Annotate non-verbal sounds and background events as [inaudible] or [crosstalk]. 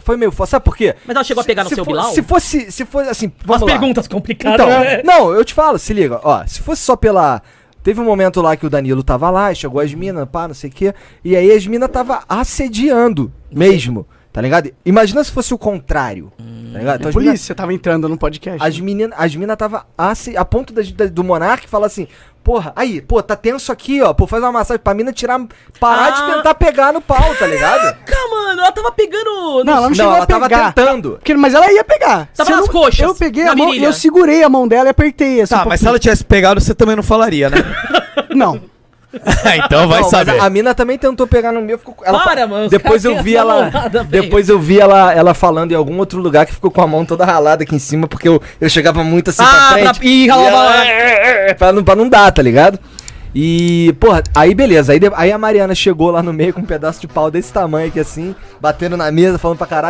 Foi meio foda. Sabe por quê? Mas ela chegou a pegar no se seu for- Bilal? Se fosse, se fosse assim, Umas vamos lá. perguntas complicadas. Então, né? não, eu te falo, se liga, ó, se fosse só pela. Teve um momento lá que o Danilo tava lá, e chegou as minas, pá, não sei o quê. E aí as minas tava assediando mesmo, tá ligado? Imagina se fosse o contrário, tá ligado? Então A as mina- polícia tava entrando no podcast. as meninas as mina tava assi- a ponto da- da- do Monark falar assim, porra, aí, pô, tá tenso aqui, ó, pô, faz uma massagem pra mina tirar, parar de Ah. tentar pegar no pau, tá ligado? Caraca, ela tava pegando. Não, ela não, Não, chegou ela a tava pegar. tentando. Porque- mas ela ia pegar. Tava Se eu nas não- coxas, Eu peguei na a mão, eu segurei a mão dela e apertei assim. Tá, um mas se ela tivesse pegado, você também não falaria, né? [laughs] Não. [laughs] então vai Não, saber. a, a mina também tentou pegar no meu, ficou, ela Para, mano, Depois eu vi ela, depois eu vi ela, ela falando em algum outro lugar que ficou com a mão toda ralada aqui em cima porque eu, eu chegava muito assim Ah, pra pra- frente. Ih, e ralava ela- lá. pra, não, pra não dar, tá ligado? E, porra, aí beleza, aí, aí a Mariana chegou lá no meio com um pedaço de pau desse tamanho aqui assim, batendo na mesa, falando pra caralho.